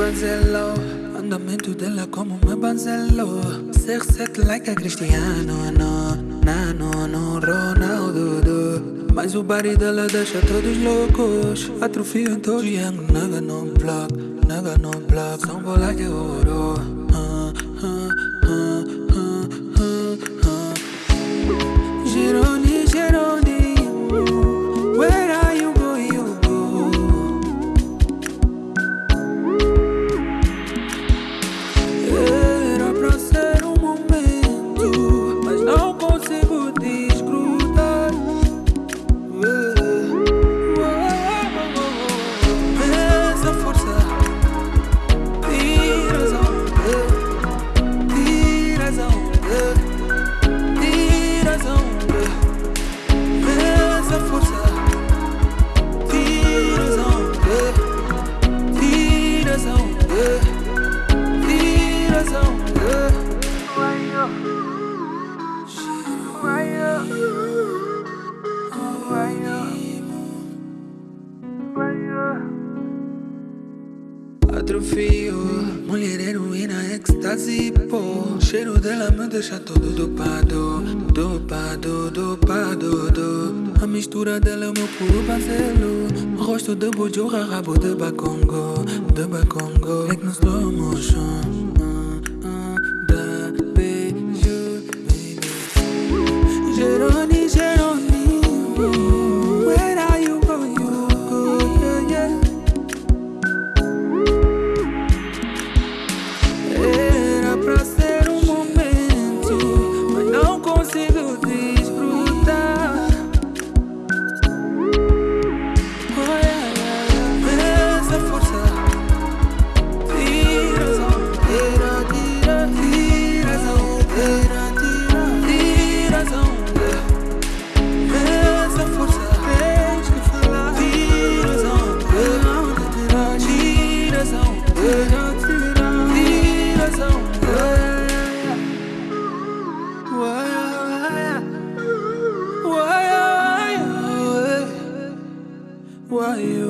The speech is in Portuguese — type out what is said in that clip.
Banzelo, andamento dela como meu banzelo. Ser set like a Cristiano, no, Nano, no Ronaldo. Do. Mas o body dela deixa todos loucos. Atrofio em todo young, naga no block, naga no block. São bola de ouro. Uh, uh, Mulher heroína, êxtase, pô. Cheiro dela me deixa todo dopado Dopado, dopado, do. A mistura dela é o meu puro bazelo Rosto de bujurra, rabo de bacongo De bacongo, like no slow you?